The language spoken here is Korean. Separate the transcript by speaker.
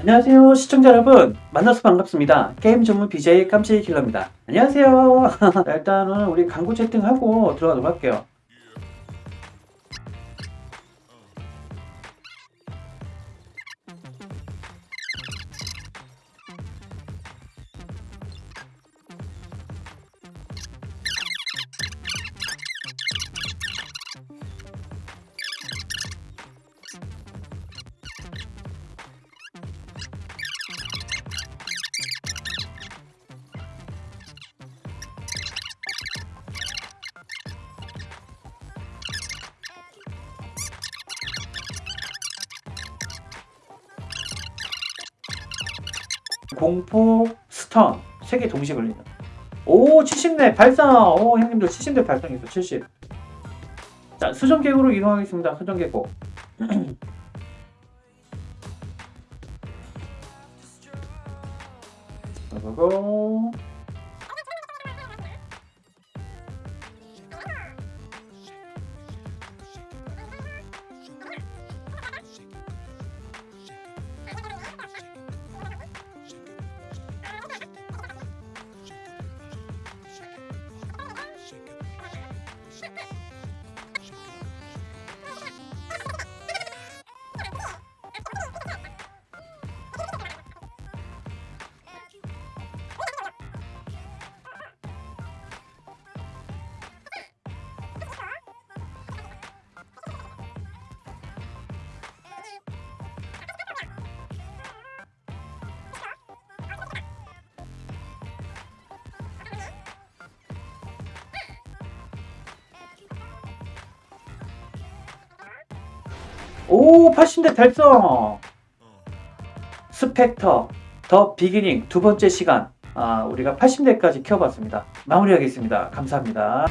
Speaker 1: 안녕하세요 시청자 여러분. 만나서 반갑습니다. 게임 전문 BJ 깜찍이 킬러입니다. 안녕하세요. 자, 일단은 우리 광고 채팅하고 들어가도록 할게요 공포 스턴 세 개 동시에 걸리는. 오 70렙 발성 오 형님들 70렙 발성했어 70 자 수정계곡으로 이동하겠습니다 수정계곡 고고고 오 80대 달성. 스펙터 더 비기닝 두 번째 시간. 아, 우리가 80대까지 키워봤습니다. 마무리하겠습니다. 감사합니다